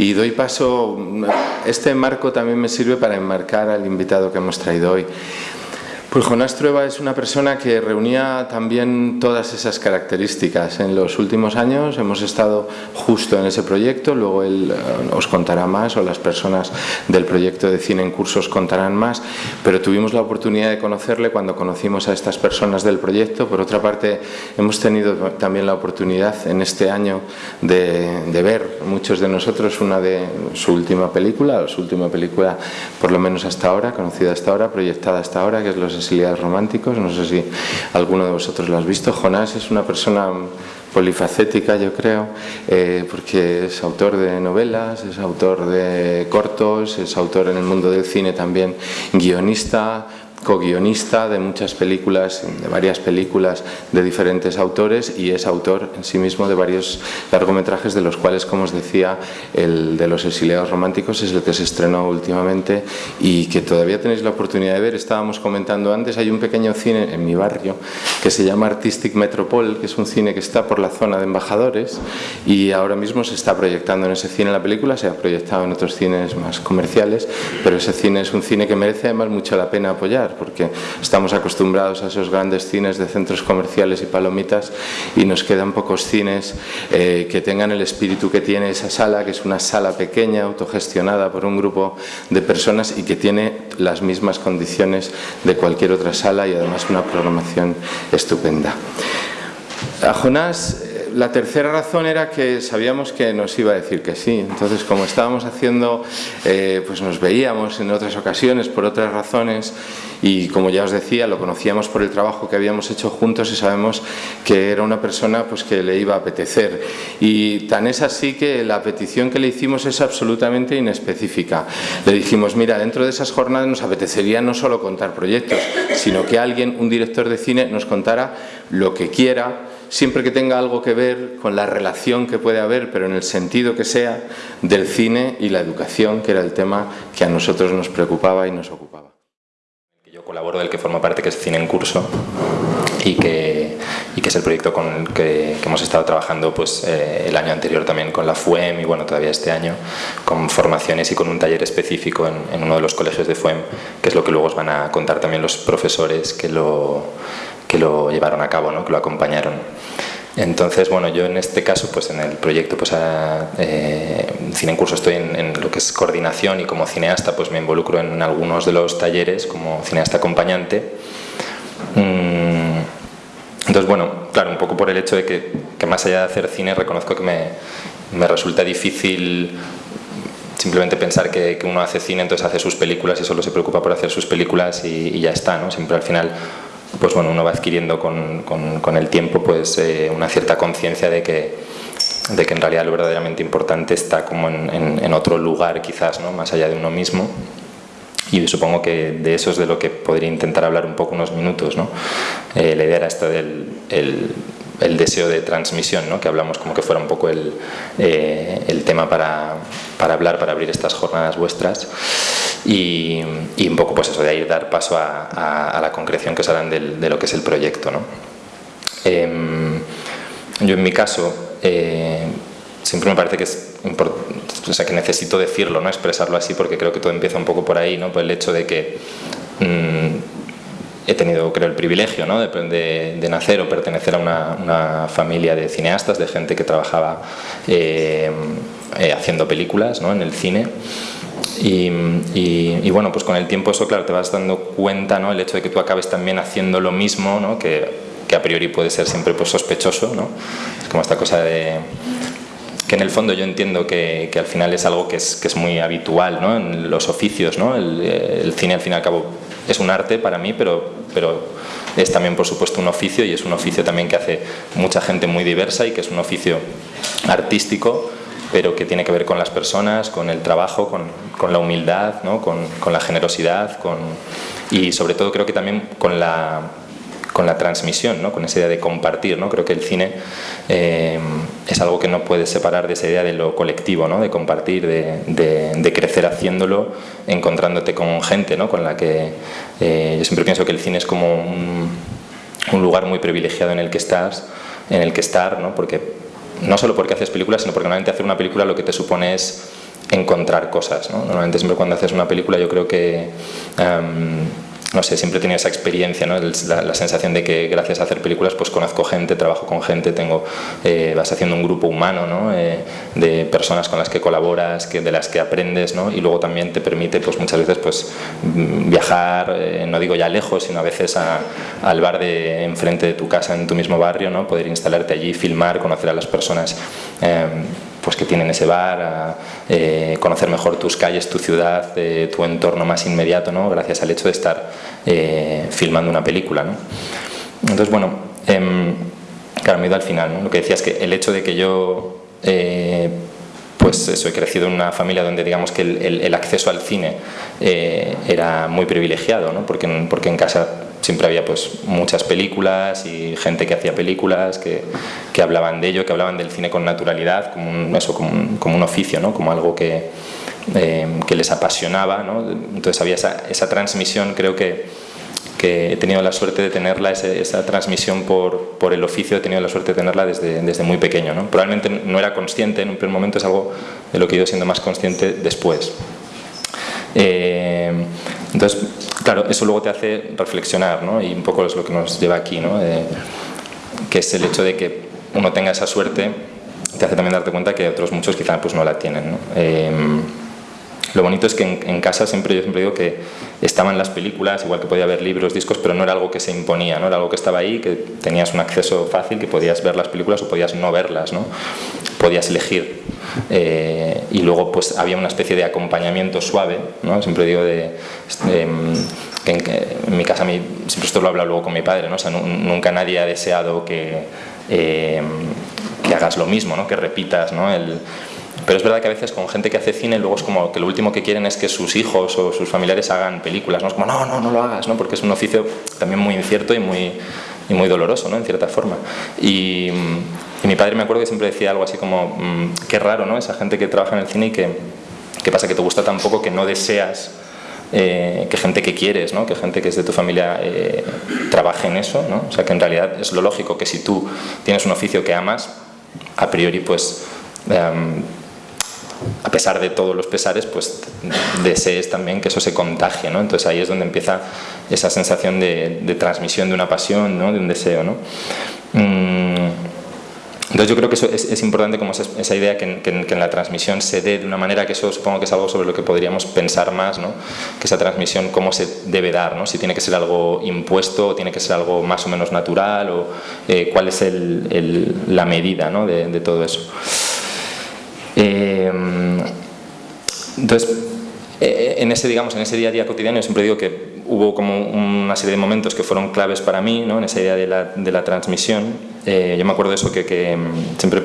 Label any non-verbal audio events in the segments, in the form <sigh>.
Y doy paso, este marco también me sirve para enmarcar al invitado que hemos traído hoy. Pues Jonás Trueba es una persona que reunía también todas esas características. En los últimos años hemos estado justo en ese proyecto, luego él eh, os contará más o las personas del proyecto de cine en cursos contarán más, pero tuvimos la oportunidad de conocerle cuando conocimos a estas personas del proyecto. Por otra parte, hemos tenido también la oportunidad en este año de, de ver muchos de nosotros una de su última película, su última película por lo menos hasta ahora, conocida hasta ahora, proyectada hasta ahora, que es Los románticos, no sé si alguno de vosotros lo has visto. Jonás es una persona polifacética, yo creo, eh, porque es autor de novelas, es autor de cortos, es autor en el mundo del cine también, guionista, co-guionista de muchas películas, de varias películas de diferentes autores y es autor en sí mismo de varios largometrajes de los cuales, como os decía, el de los exiliados románticos es el que se estrenó últimamente y que todavía tenéis la oportunidad de ver. Estábamos comentando antes, hay un pequeño cine en mi barrio que se llama Artistic Metropol, que es un cine que está por la zona de embajadores y ahora mismo se está proyectando en ese cine la película, se ha proyectado en otros cines más comerciales, pero ese cine es un cine que merece además mucho la pena apoyar porque estamos acostumbrados a esos grandes cines de centros comerciales y palomitas y nos quedan pocos cines eh, que tengan el espíritu que tiene esa sala, que es una sala pequeña, autogestionada por un grupo de personas y que tiene las mismas condiciones de cualquier otra sala y además una programación estupenda. A Jonás la tercera razón era que sabíamos que nos iba a decir que sí. Entonces, como estábamos haciendo, eh, pues nos veíamos en otras ocasiones por otras razones y como ya os decía, lo conocíamos por el trabajo que habíamos hecho juntos y sabemos que era una persona pues, que le iba a apetecer. Y tan es así que la petición que le hicimos es absolutamente inespecífica. Le dijimos, mira, dentro de esas jornadas nos apetecería no solo contar proyectos, sino que alguien, un director de cine, nos contara lo que quiera siempre que tenga algo que ver con la relación que puede haber, pero en el sentido que sea, del cine y la educación, que era el tema que a nosotros nos preocupaba y nos ocupaba. Yo colaboro del que forma parte, que es Cine en Curso, y que, y que es el proyecto con el que, hemos estado trabajando pues, eh, el año anterior también con la FUEM y bueno, todavía este año con formaciones y con un taller específico en, en uno de los colegios de FUEM, que es lo que luego os van a contar también los profesores que lo, que lo llevaron a cabo, ¿no? que lo acompañaron. Entonces, bueno, yo en este caso, pues en el proyecto pues, eh, Cine en Curso estoy en, lo que es coordinación y como cineasta pues me involucro en algunos de los talleres como cineasta acompañante. Mm, entonces, bueno, claro, un poco por el hecho de que, que más allá de hacer cine reconozco que me, me resulta difícil simplemente pensar que, que, uno hace cine, entonces hace sus películas y solo se preocupa por hacer sus películas y, y ya está, ¿no? Siempre al final pues bueno, uno va adquiriendo con, con, el tiempo pues eh, una cierta conciencia de que, de que en realidad lo verdaderamente importante está como en, en, otro lugar quizás, ¿no? más allá de uno mismo. Y supongo que de eso es de lo que podría intentar hablar un poco unos minutos. ¿no? Eh, la idea era esta del el, deseo de transmisión, ¿no? que hablamos como que fuera un poco el, eh, el tema para, para, hablar, para abrir estas jornadas vuestras y, un poco pues eso, de ahí dar paso a, la concreción que del, de lo que es el proyecto. ¿no? Eh, yo en mi caso eh, siempre me parece que es o sea, que necesito decirlo, ¿no? expresarlo así porque creo que todo empieza un poco por ahí, ¿no? por el hecho de que mmm, he tenido, creo, el privilegio ¿no? de, nacer o pertenecer a una, una, familia de cineastas, de gente que trabajaba eh, eh, haciendo películas ¿no? en el cine. Y, y, y, bueno, pues con el tiempo eso, claro, te vas dando cuenta, ¿no? El hecho de que tú acabes también haciendo lo mismo, ¿no? Que, que a priori puede ser siempre pues, sospechoso, ¿no? Es como esta cosa de que en el fondo yo entiendo que, que al final es algo que es, que es muy habitual ¿no? en los oficios, ¿no? El, el, cine al fin y al cabo es un arte para mí, pero, pero es también por supuesto un oficio y es un oficio también que hace mucha gente muy diversa y que es un oficio artístico pero que tiene que ver con las personas, con el trabajo, con, con la humildad, ¿no? con, con, la generosidad con, y sobre todo creo que también con la, con la transmisión, ¿no? con esa idea de compartir. ¿no? Creo que el cine eh, es algo que no puedes separar de esa idea de lo colectivo, ¿no? de compartir, de, de, de crecer haciéndolo, encontrándote con gente ¿no? con la que eh, yo siempre pienso que el cine es como un, un, lugar muy privilegiado en el que estás, en el que estar, ¿no? porque no solo porque haces películas, sino porque normalmente hacer una película lo que te supone es encontrar cosas. ¿no? Normalmente siempre cuando haces una película yo creo que... Em, no sé, siempre he tenido esa experiencia, ¿no? la, sensación de que gracias a hacer películas pues conozco gente, trabajo con gente, tengo, eh, vas haciendo un grupo humano ¿no? Eh, de personas con las que colaboras, que, de las que aprendes ¿no? y luego también te permite pues muchas veces pues mm, viajar, eh, no digo ya lejos, sino a veces al bar de enfrente de tu casa, en tu mismo barrio, ¿no? poder instalarte allí, filmar, conocer a las personas pues que tienen ese bar, a, eh, conocer mejor tus calles, tu ciudad, eh, tu entorno más inmediato, ¿no? gracias al hecho de estar eh, filmando una película. ¿no? Entonces, bueno, em, claro, me he ido al final. ¿no? Lo que decía es que el hecho de que yo pues eso, he crecido en una familia donde digamos que el, acceso al cine era muy privilegiado, ¿no? porque, porque en casa siempre había pues muchas películas y gente que hacía películas, que, que hablaban de ello, que hablaban del cine con naturalidad, como un, eso, como un, como un oficio, ¿no? como algo que, eh, que les apasionaba. ¿no? Entonces había esa, esa transmisión, creo que, que he tenido la suerte de tenerla, esa, transmisión por, por, el oficio, he tenido la suerte de tenerla desde, desde muy pequeño. ¿no? Probablemente no era consciente en un primer momento, es algo de lo que he ido siendo más consciente después. Eh, entonces, claro, eso luego te hace reflexionar, ¿no? Y un poco es lo que nos lleva aquí, ¿no? que es el hecho de que uno tenga esa suerte, te hace también darte cuenta que otros muchos quizás pues no la tienen, ¿no? Eh, lo bonito es que en, casa siempre yo siempre digo que estaban las películas, igual que podía haber libros, discos, pero no era algo que se imponía, ¿no? era algo que estaba ahí, que tenías un acceso fácil, que podías ver las películas o podías no verlas, ¿no? podías elegir. Eh, y luego pues había una especie de acompañamiento suave, ¿no? siempre digo de, em, que en, mi casa, siempre esto lo he hablado luego con mi padre, ¿no? o sea, nunca nadie ha deseado que, em, que hagas lo mismo, ¿no? que repitas ¿no? el, pero es verdad que a veces con gente que hace cine luego es como que lo último que quieren es que sus hijos o sus familiares hagan películas, ¿no? Como, no, no, no lo hagas, ¿no? Porque es un oficio también muy incierto y muy, y muy doloroso, ¿no? En cierta forma. Y, mi padre me acuerdo que siempre decía algo así como, mm, qué raro, ¿no? Esa gente que trabaja en el cine y que, ¿qué pasa? Que te gusta tan poco que no deseas eh, que gente que quieres, ¿no? que gente que es de tu familia eh, trabaje en eso, ¿no? o sea que en realidad es lo lógico que si tú tienes un oficio que amas, a priori pues em, a pesar de todos los pesares, pues desees también que eso se contagie, ¿no? Entonces ahí es donde empieza esa sensación de, transmisión de una pasión, ¿no? De un deseo, ¿no? Mm, entonces yo creo que eso es, importante como esa, idea que, en la transmisión se dé de una manera que eso supongo que es algo sobre lo que podríamos pensar más, ¿no? que esa transmisión cómo se debe dar, ¿no? si tiene que ser algo impuesto o tiene que ser algo más o menos natural o eh, cuál es la medida ¿no? de, de todo eso. Eh, entonces, eh, en ese, digamos, en ese día a día cotidiano yo siempre digo que hubo como una serie de momentos que fueron claves para mí, ¿no? en esa idea de la, de la transmisión. Eh, yo me acuerdo de eso que, que mm, siempre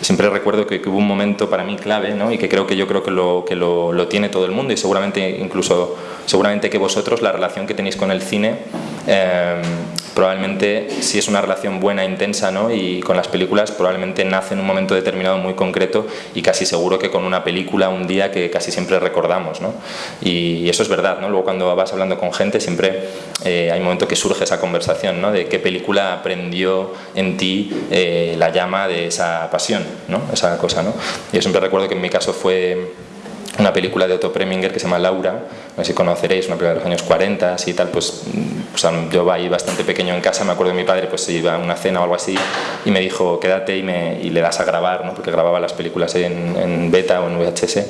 siempre recuerdo que, hubo un momento para mí clave ¿no? y que creo que yo creo que, lo, que lo, lo, tiene todo el mundo y seguramente incluso seguramente que vosotros la relación que tenéis con el cine eh, probablemente si es una relación buena, intensa ¿no? y con las películas probablemente nace en un momento determinado muy concreto y casi seguro que con una película un día que casi siempre recordamos ¿no? y, eso es verdad, ¿no? luego cuando vas hablando con gente siempre eh, hay un momento que surge esa conversación ¿no? de qué película aprendió en ti eh, la llama de esa pasión, ¿no? esa cosa. ¿no? Yo siempre recuerdo que en mi caso fue una película de Otto Preminger que se llama Laura, no sé si conoceréis, una película de los años 40 así tal, pues, yo ahí bastante pequeño en casa, me acuerdo de mi padre pues iba a una cena o algo así y me dijo quédate y, me, y le das a grabar, ¿no? porque grababa las películas en, en beta o en VHS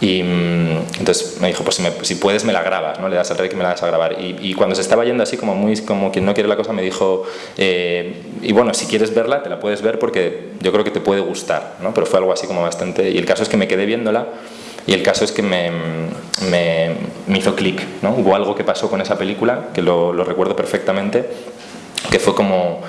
y mm, entonces me dijo pues si, si, puedes me la grabas, ¿no? le das al rey que me la das a grabar y, y, cuando se estaba yendo así como muy como quien no quiere la cosa me dijo eh, y bueno si quieres verla te la puedes ver porque yo creo que te puede gustar, ¿no? pero fue algo así como bastante y el caso es que me quedé viéndola y el caso es que me, me, hizo clic, ¿no? Hubo algo que pasó con esa película, que lo, lo, recuerdo perfectamente, que fue como...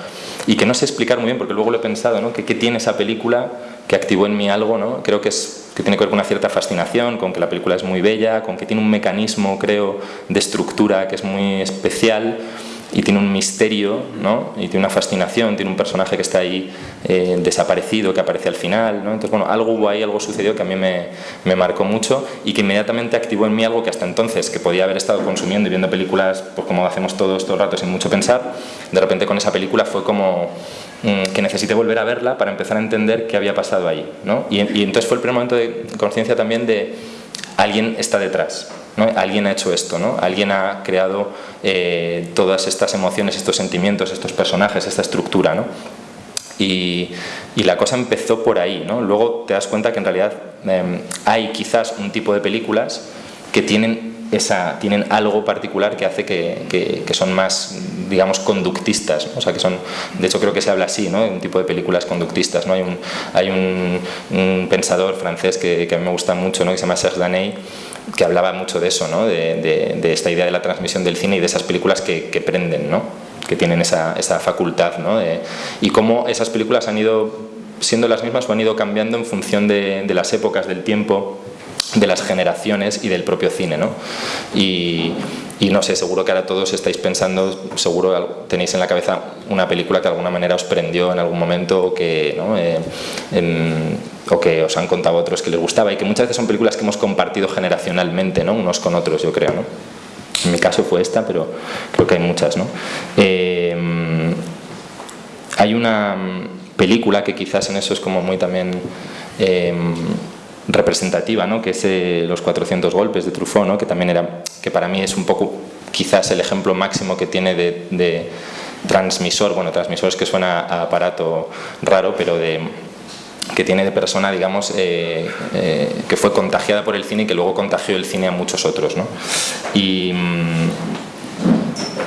Y que no sé explicar muy bien, porque luego lo he pensado, ¿no? Que qué tiene esa película que activó en mí algo, ¿no? Creo que, es, que tiene que ver con una cierta fascinación, con que la película es muy bella, con que tiene un mecanismo, creo, de estructura que es muy especial y tiene un misterio, ¿no? Y tiene una fascinación, tiene un personaje que está ahí eh, desaparecido, que aparece al final, ¿no? Entonces, bueno, algo hubo ahí, algo sucedió que a mí me, me, marcó mucho y que inmediatamente activó en mí algo que hasta entonces, que podía haber estado consumiendo y viendo películas, pues como hacemos todos todo el rato sin mucho pensar, de repente con esa película fue como mm, que necesité volver a verla para empezar a entender qué había pasado ahí, ¿no? Y, y entonces fue el primer momento de conciencia también de alguien está detrás, Alguien ha hecho esto, ¿no? Alguien ha creado eh, todas estas emociones, estos sentimientos, estos personajes, esta estructura, ¿no? Y, la cosa empezó por ahí, ¿no? Luego te das cuenta que en realidad em, hay quizás un tipo de películas que tienen, esa, tienen algo particular que hace que, son más, digamos, conductistas. O sea, que son, de hecho creo que se habla así, ¿no? un tipo de películas conductistas. ¿no? Hay, un, hay un, pensador francés que, a mí me gusta mucho, ¿no? que se llama Serge Daney, que hablaba mucho de eso, ¿no? de, esta idea de la transmisión del cine y de esas películas que, prenden, ¿no? que tienen esa, esa facultad. ¿no? y cómo esas películas han ido siendo las mismas o han ido cambiando en función de, las épocas, del tiempo, de las generaciones y del propio cine. ¿no? Y, no sé, seguro que ahora todos estáis pensando, seguro tenéis en la cabeza una película que de alguna manera os prendió en algún momento o que, ¿no? Eh, o que os han contado otros que les gustaba y que muchas veces son películas que hemos compartido generacionalmente, ¿no? unos con otros, yo creo. ¿no? En mi caso fue esta, pero creo que hay muchas. ¿no? Eh, hay una película que quizás en eso es como muy también... Representativa, ¿no? que es eh, Los 400 golpes de Truffaut, ¿no? que también era, que para mí es un poco quizás el ejemplo máximo que tiene de, transmisor, bueno, transmisor es que suena a aparato raro, pero de que tiene de persona, digamos, eh, eh, que fue contagiada por el cine y que luego contagió el cine a muchos otros. ¿no? Y, mm,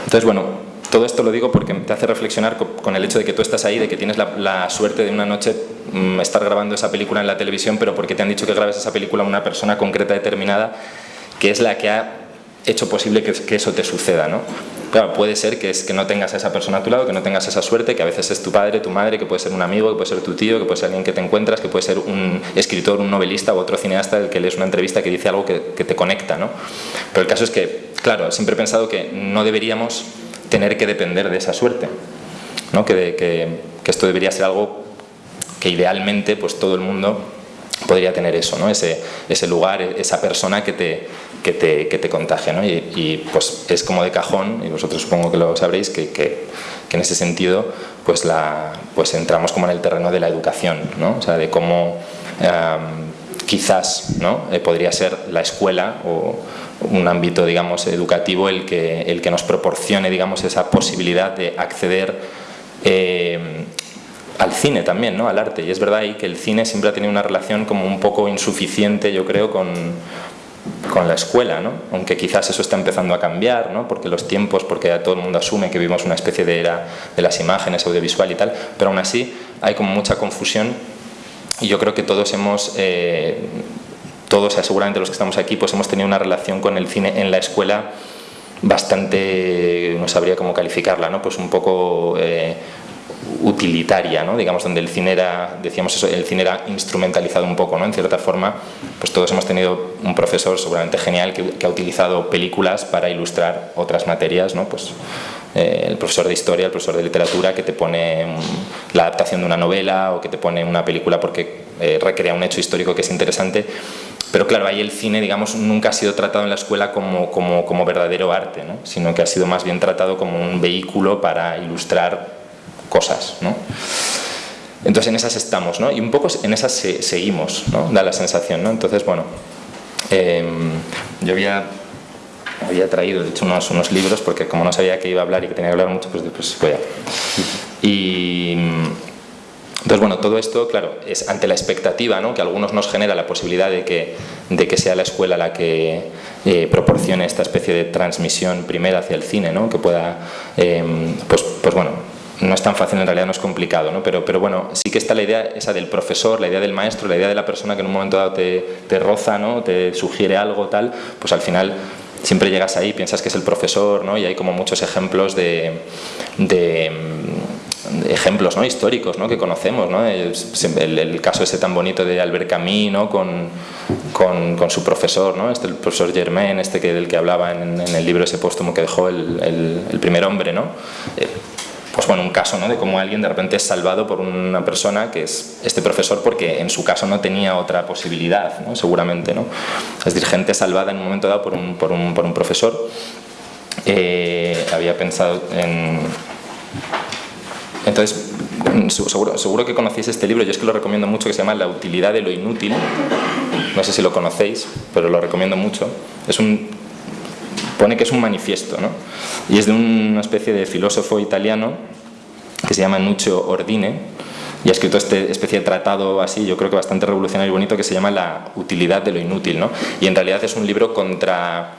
entonces, bueno, todo esto lo digo porque te hace reflexionar con el hecho de que tú estás ahí, de que tienes la, suerte de una noche mm, estar grabando esa película en la televisión, pero porque te han dicho que grabes esa película a una persona concreta determinada, que es la que ha hecho posible que, eso te suceda, ¿no? Claro, puede ser que, no tengas a esa persona a tu lado, que no tengas esa suerte, que a veces es tu padre, tu madre, que puede ser un amigo, que puede ser tu tío, que puede ser alguien que te encuentras, que puede ser un escritor, un novelista u otro cineasta del que lees una entrevista que dice algo que, que te conecta, ¿no? Pero el caso es que, claro, siempre he pensado que no deberíamos tener que depender de esa suerte. ¿no? Que, que, esto debería ser algo que idealmente pues, todo el mundo podría tener eso, ¿no? ese, ese lugar, esa persona que te, que te, que te contagia. ¿no? Y, pues es como de cajón, y vosotros supongo que lo sabréis, que, que, en ese sentido pues, la, pues entramos como en el terreno de la educación, ¿no? o sea, de cómo quizás ¿no? Eh, podría ser la escuela o, un ámbito digamos, educativo el que, el que nos proporcione digamos, esa posibilidad de acceder eh, al cine también, ¿no? al arte. Y es verdad ahí que el cine siempre ha tenido una relación como un poco insuficiente, yo creo, con, con la escuela, ¿no? aunque quizás eso está empezando a cambiar, ¿no? porque los tiempos, porque todo el mundo asume que vivimos una especie de era de las imágenes, audiovisual y tal, pero aún así hay como mucha confusión y yo creo que todos hemos eh, todos, seguramente los que estamos aquí, pues hemos tenido una relación con el cine en la escuela bastante, no sabría cómo calificarla, ¿no? pues un poco eh, utilitaria, ¿no? digamos, donde el cine era, decíamos eso, el cine era instrumentalizado un poco, ¿no? en cierta forma, pues todos hemos tenido un profesor seguramente genial que, ha utilizado películas para ilustrar otras materias, ¿no? pues eh, el profesor de historia, el profesor de literatura que te pone la adaptación de una novela o que te pone una película porque eh, recrea un hecho histórico que es interesante pero claro, ahí el cine, digamos, nunca ha sido tratado en la escuela como, como, como verdadero arte, ¿no? sino que ha sido más bien tratado como un vehículo para ilustrar cosas. ¿no? Entonces en esas estamos, ¿no? y un poco en esas seguimos, ¿no? da la sensación. ¿no? Entonces, bueno, em, yo había, había traído, de hecho, unos, unos libros, porque como no sabía que iba a hablar y que tenía que hablar mucho, pues después voy a... Y entonces, bueno, todo esto, claro, es ante la expectativa ¿no? que algunos nos genera la posibilidad de que, de que sea la escuela la que eh, proporcione esta especie de transmisión primera hacia el cine, ¿no? que pueda, em, pues, pues bueno, no es tan fácil, en realidad no es complicado, ¿no? Pero, pero bueno, sí que está la idea esa del profesor, la idea del maestro, la idea de la persona que en un momento dado te, te roza, ¿no? te sugiere algo, tal, pues al final siempre llegas ahí, piensas que es el profesor, ¿no? y hay como muchos ejemplos de, de ejemplos ¿no? históricos ¿no? que conocemos. ¿no? El, caso ese tan bonito de Albert Camus con, con, con, su profesor, ¿no? este, el profesor Germain, este que, del que hablaba en, el libro ese póstumo que dejó el, el primer hombre. ¿no? Eh, pues bueno, un caso ¿no? de cómo alguien de repente es salvado por una persona que es este profesor porque en su caso no tenía otra posibilidad, ¿no? seguramente. ¿no? Es decir, gente salvada en un momento dado por un, por un, por un profesor. Eh, había pensado en... Entonces, seguro, seguro que conocéis este libro, yo es que lo recomiendo mucho, que se llama La utilidad de lo inútil. No sé si lo conocéis, pero lo recomiendo mucho. Es un pone que es un manifiesto, ¿no? y es de una especie de filósofo italiano que se llama Nuccio Ordine, y ha escrito este especie de tratado así, yo creo que bastante revolucionario y bonito, que se llama La utilidad de lo inútil, ¿no? y en realidad es un libro contra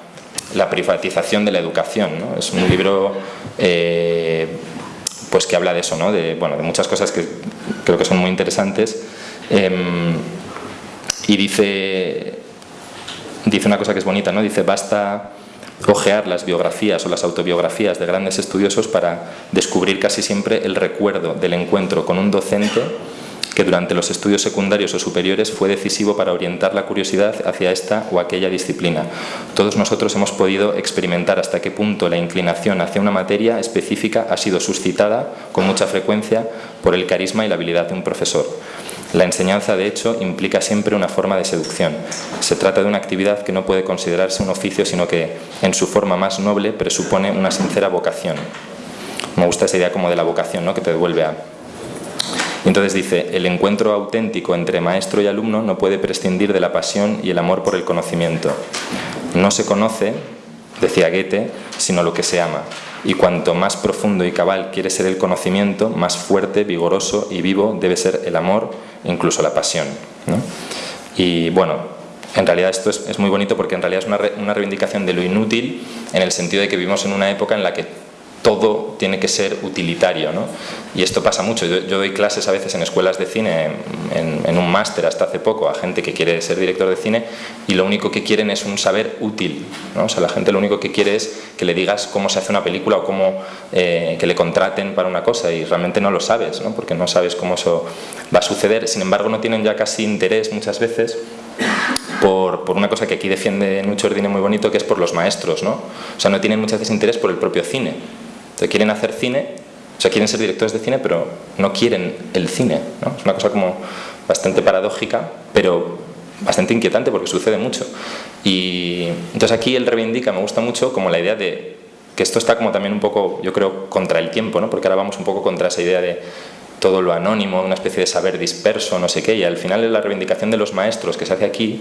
la privatización de la educación, ¿no? es un libro eh, pues que habla de eso, ¿no? de, bueno, de muchas cosas que creo que son muy interesantes, em, y dice, dice una cosa que es bonita, ¿no? dice, basta ojear las biografías o las autobiografías de grandes estudiosos para descubrir casi siempre el recuerdo del encuentro con un docente que durante los estudios secundarios o superiores fue decisivo para orientar la curiosidad hacia esta o aquella disciplina. Todos nosotros hemos podido experimentar hasta qué punto la inclinación hacia una materia específica ha sido suscitada con mucha frecuencia por el carisma y la habilidad de un profesor. La enseñanza, de hecho, implica siempre una forma de seducción. Se trata de una actividad que no puede considerarse un oficio, sino que, en su forma más noble, presupone una sincera vocación. Me gusta esa idea como de la vocación, ¿no? que te devuelve a... entonces dice, el encuentro auténtico entre maestro y alumno no puede prescindir de la pasión y el amor por el conocimiento. No se conoce, decía Goethe, sino lo que se ama. Y cuanto más profundo y cabal quiere ser el conocimiento, más fuerte, vigoroso y vivo debe ser el amor incluso la pasión. Y bueno, en realidad esto es, muy bonito porque en realidad es una, una reivindicación de lo inútil en el sentido de que vivimos en una época en la que todo tiene que ser utilitario. ¿no? Y esto pasa mucho. Yo, doy clases a veces en escuelas de cine, en, un máster hasta hace poco, a gente que quiere ser director de cine y lo único que quieren es un saber útil. ¿no? O sea, la gente lo único que quiere es que le digas cómo se hace una película o cómo eh, que le contraten para una cosa y realmente no lo sabes, ¿no? porque no sabes cómo eso va a suceder. Sin embargo, no tienen ya casi interés muchas veces por, por, una cosa que aquí defiende mucho Ordine muy bonito, que es por los maestros, ¿no? O sea, no tienen muchas veces interés por el propio cine quieren hacer cine, o sea, quieren ser directores de cine, pero no quieren el cine. ¿no? Es una cosa como bastante paradójica, pero bastante inquietante porque sucede mucho. Y entonces aquí él reivindica, me gusta mucho, como la idea de que esto está como también un poco, yo creo, contra el tiempo, ¿no? porque ahora vamos un poco contra esa idea de todo lo anónimo, una especie de saber disperso, no sé qué, y al final es la reivindicación de los maestros que se hace aquí,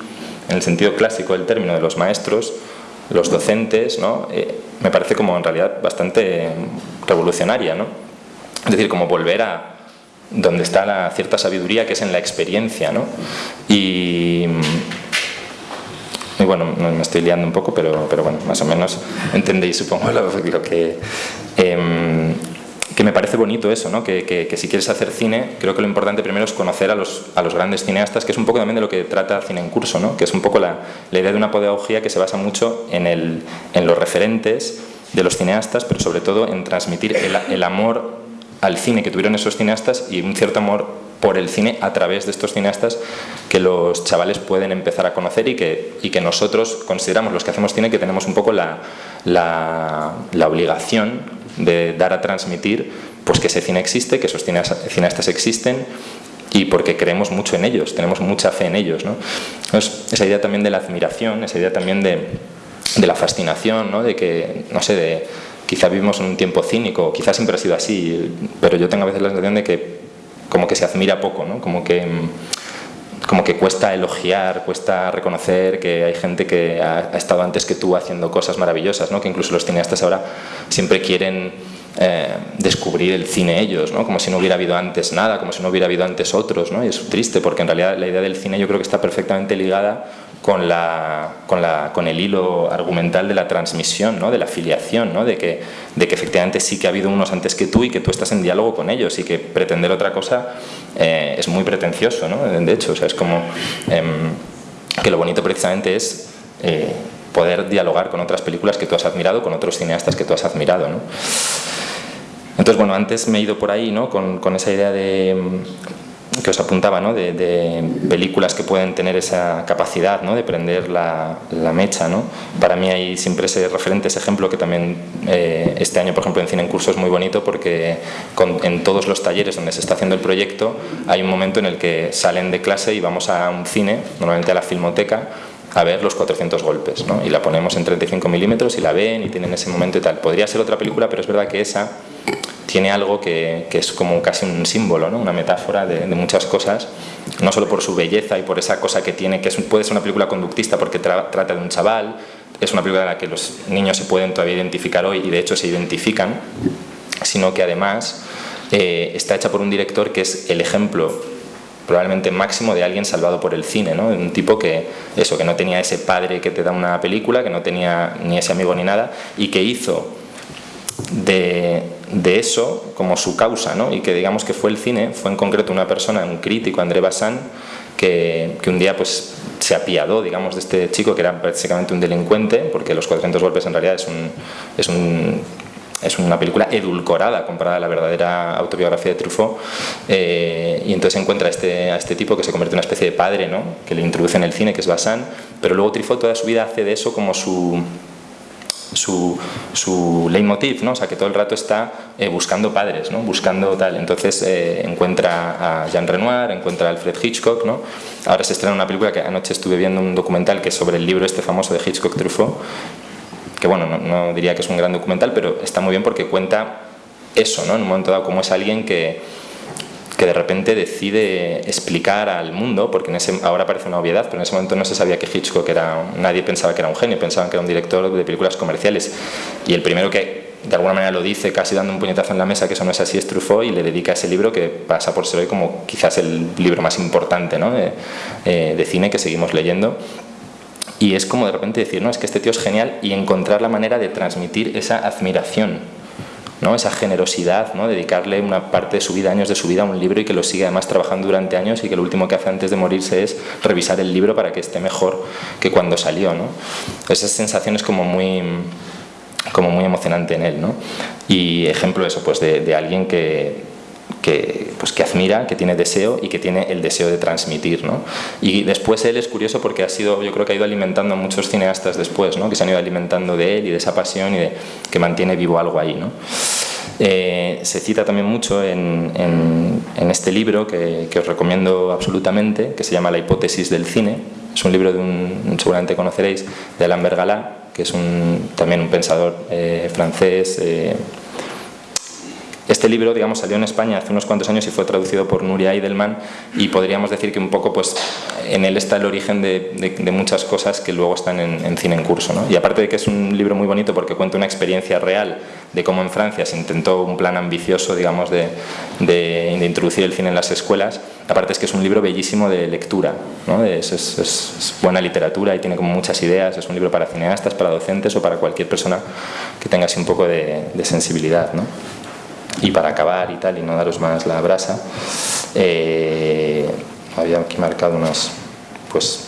en el sentido clásico del término de los maestros, los docentes, ¿no? Eh, me parece como en realidad bastante revolucionaria, ¿no? Es decir, como volver a donde está la cierta sabiduría que es en la experiencia, ¿no? Y, bueno, me estoy liando un poco, pero, pero bueno, más o menos entendéis supongo <laughs> lo, que... Em, que me parece bonito eso, ¿no? que, que, si quieres hacer cine, creo que lo importante primero es conocer a los, a los grandes cineastas, que es un poco también de lo que trata Cine en Curso, ¿no? que es un poco la, la idea de una pedagogía que se basa mucho en, el, en los referentes de los cineastas, pero sobre todo en transmitir el, el amor al cine que tuvieron esos cineastas y un cierto amor por el cine a través de estos cineastas que los chavales pueden empezar a conocer y que, y que nosotros consideramos, los que hacemos cine, que tenemos un poco la, la, la obligación de dar a transmitir pues que ese cine existe, que esos cineastas existen y porque creemos mucho en ellos, tenemos mucha fe en ellos. ¿no? esa idea también de la admiración, esa idea también de, de la fascinación, ¿no? de que, no sé, de, quizá vivimos en un tiempo cínico, quizás siempre ha sido así, pero yo tengo a veces la sensación de que como que se admira poco, ¿no? como que como que cuesta elogiar, cuesta reconocer que hay gente que ha, estado antes que tú haciendo cosas maravillosas, ¿no? que incluso los cineastas ahora siempre quieren eh, descubrir el cine ellos, ¿no? como si no hubiera habido antes nada, como si no hubiera habido antes otros, ¿no? y es triste porque en realidad la idea del cine yo creo que está perfectamente ligada con, la, con, la, con el hilo argumental de la transmisión, ¿no? de la filiación, ¿no? de, que, de que efectivamente sí que ha habido unos antes que tú y que tú estás en diálogo con ellos y que pretender otra cosa eh, es muy pretencioso, ¿no? de hecho, o sea, es como em, que lo bonito precisamente es eh, poder dialogar con otras películas que tú has admirado, con otros cineastas que tú has admirado. ¿no? Entonces, bueno, antes me he ido por ahí, ¿no? Con, con esa idea de que os apuntaba, ¿no? de, películas que pueden tener esa capacidad ¿no? de prender la, mecha. ¿no? Para mí hay siempre ese referente, ese ejemplo que también eh, este año, por ejemplo, en Cine en Curso es muy bonito porque en todos los talleres donde se está haciendo el proyecto hay un momento en el que salen de clase y vamos a un cine, normalmente a la filmoteca, a ver los 400 golpes ¿no? y la ponemos en 35 milímetros y la ven y tienen ese momento y tal. Podría ser otra película, pero es verdad que esa tiene algo que, es como casi un símbolo, ¿no? una metáfora de, muchas cosas, no solo por su belleza y por esa cosa que tiene, que puede ser una película conductista porque trata de un chaval, es una película en la que los niños se pueden todavía identificar hoy y de hecho se identifican, sino que además eh, está hecha por un director que es el ejemplo probablemente máximo de alguien salvado por el cine, ¿no? un tipo que, eso, que no tenía ese padre que te da una película, que no tenía ni ese amigo ni nada, y que hizo de, eso como su causa, ¿no? y que digamos que fue el cine, fue en concreto una persona, un crítico, André Bazin, que, un día pues se apiadó, digamos, de este chico que era básicamente un delincuente, porque Los 400 golpes en realidad es, un, es, un, es una película edulcorada comparada a la verdadera autobiografía de Truffaut, eh, y entonces encuentra a este, a este tipo que se convierte en una especie de padre, ¿no? que le introduce en el cine, que es Bazin, pero luego Truffaut toda su vida hace de eso como su su, su leitmotiv, ¿no? o sea, que todo el rato está eh, buscando padres, ¿no? buscando tal. Entonces eh, encuentra a Jean Renoir, encuentra a Alfred Hitchcock. ¿no? Ahora se estrena una película que anoche estuve viendo un documental que es sobre el libro este famoso de Hitchcock Truffaut, que bueno, no, diría que es un gran documental, pero está muy bien porque cuenta eso, ¿no? en un momento dado, como es alguien que que de repente decide explicar al mundo, porque en ese, ahora parece una obviedad, pero en ese momento no se sabía que Hitchcock era, nadie pensaba que era un genio, pensaban que era un director de películas comerciales. Y el primero que de alguna manera lo dice casi dando un puñetazo en la mesa que eso no es así es Truffaut y le dedica ese libro que pasa por ser hoy como quizás el libro más importante ¿no? de, eh, de cine que seguimos leyendo y es como de repente decir, no, es que este tío es genial y encontrar la manera de transmitir esa admiración ¿no? esa generosidad, ¿no? dedicarle una parte de su vida, años de su vida a un libro y que lo sigue además trabajando durante años y que lo último que hace antes de morirse es revisar el libro para que esté mejor que cuando salió. ¿no? Esa sensación es como muy, como muy emocionante en él. ¿no? Y ejemplo eso, pues de, de alguien que, que, pues, que admira, que tiene deseo y que tiene el deseo de transmitir. ¿no? Y después él es curioso porque ha sido, yo creo que ha ido alimentando a muchos cineastas después, ¿no? que se han ido alimentando de él y de esa pasión y de, que mantiene vivo algo ahí. ¿no? Eh, se cita también mucho en, en, este libro que, os recomiendo absolutamente, que se llama La hipótesis del cine. Es un libro de un, seguramente conoceréis, de Alain Bergalá, que es un, también un pensador eh, francés, eh, este libro, digamos, salió en España hace unos cuantos años y fue traducido por Nuria Eidelman y podríamos decir que un poco, pues, en él está el origen de, muchas cosas que luego están en, cine en curso, ¿no? Y aparte de que es un libro muy bonito porque cuenta una experiencia real de cómo en Francia se intentó un plan ambicioso, digamos, de, introducir el cine en las escuelas, aparte es que es un libro bellísimo de lectura, ¿no? es, es, buena literatura y tiene como muchas ideas, es un libro para cineastas, para docentes o para cualquier persona que tenga así un poco de, sensibilidad, ¿no? Y para acabar y tal, y no daros más la brasa, eh, había aquí marcado unas, pues,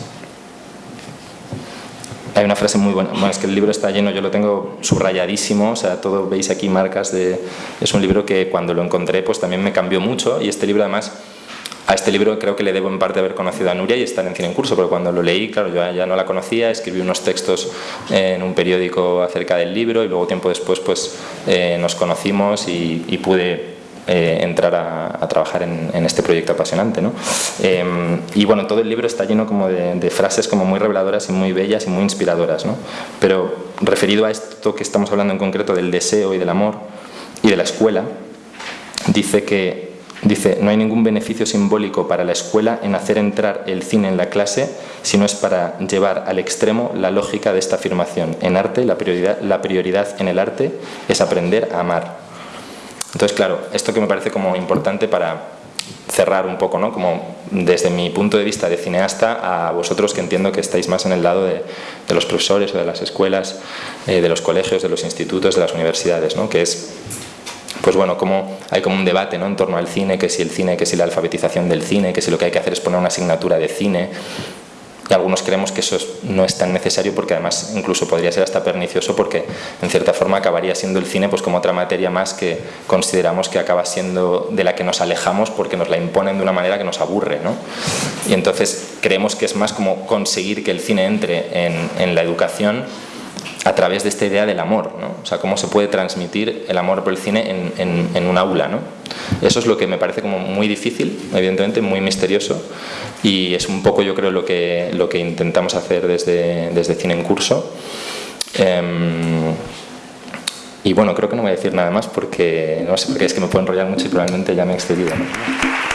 hay una frase muy buena, bueno, es que el libro está lleno, yo lo tengo subrayadísimo, o sea, todo veis aquí marcas de, es un libro que cuando lo encontré pues también me cambió mucho y este libro además a este libro creo que le debo en parte haber conocido a Nuria y estar en cine en curso, porque cuando lo leí, claro, yo ya no la conocía, escribí unos textos en un periódico acerca del libro y luego tiempo después pues eh, nos conocimos y, pude eh, entrar a, trabajar en, este proyecto apasionante. ¿no? Em, y bueno, todo el libro está lleno como de, frases como muy reveladoras y muy bellas y muy inspiradoras. ¿no? Pero referido a esto que estamos hablando en concreto del deseo y del amor y de la escuela, dice que Dice, no hay ningún beneficio simbólico para la escuela en hacer entrar el cine en la clase, si no es para llevar al extremo la lógica de esta afirmación. En arte, la prioridad, la prioridad en el arte es aprender a amar. Entonces, claro, esto que me parece como importante para cerrar un poco, ¿no? Como desde mi punto de vista de cineasta a vosotros que entiendo que estáis más en el lado de, los profesores o de las escuelas, eh, de los colegios, de los institutos, de las universidades, ¿no? Que es pues bueno, como hay como un debate ¿no? en torno al cine, que si el cine, que si la alfabetización del cine, que si lo que hay que hacer es poner una asignatura de cine. y algunos creemos que eso no es tan necesario porque además incluso podría ser hasta pernicioso porque en cierta forma acabaría siendo el cine pues como otra materia más que consideramos que acaba siendo de la que nos alejamos porque nos la imponen de una manera que nos aburre ¿no? y entonces creemos que es más como conseguir que el cine entre en, en la educación a través de esta idea del amor, ¿no? o sea, cómo se puede transmitir el amor por el cine en, en, en, un aula. ¿no? Eso es lo que me parece como muy difícil, evidentemente, muy misterioso y es un poco yo creo lo que, lo que intentamos hacer desde, desde Cine en Curso. Eh, y bueno, creo que no voy a decir nada más porque, no sé, porque es que me puedo enrollar mucho y probablemente ya me he excedido. ¿no?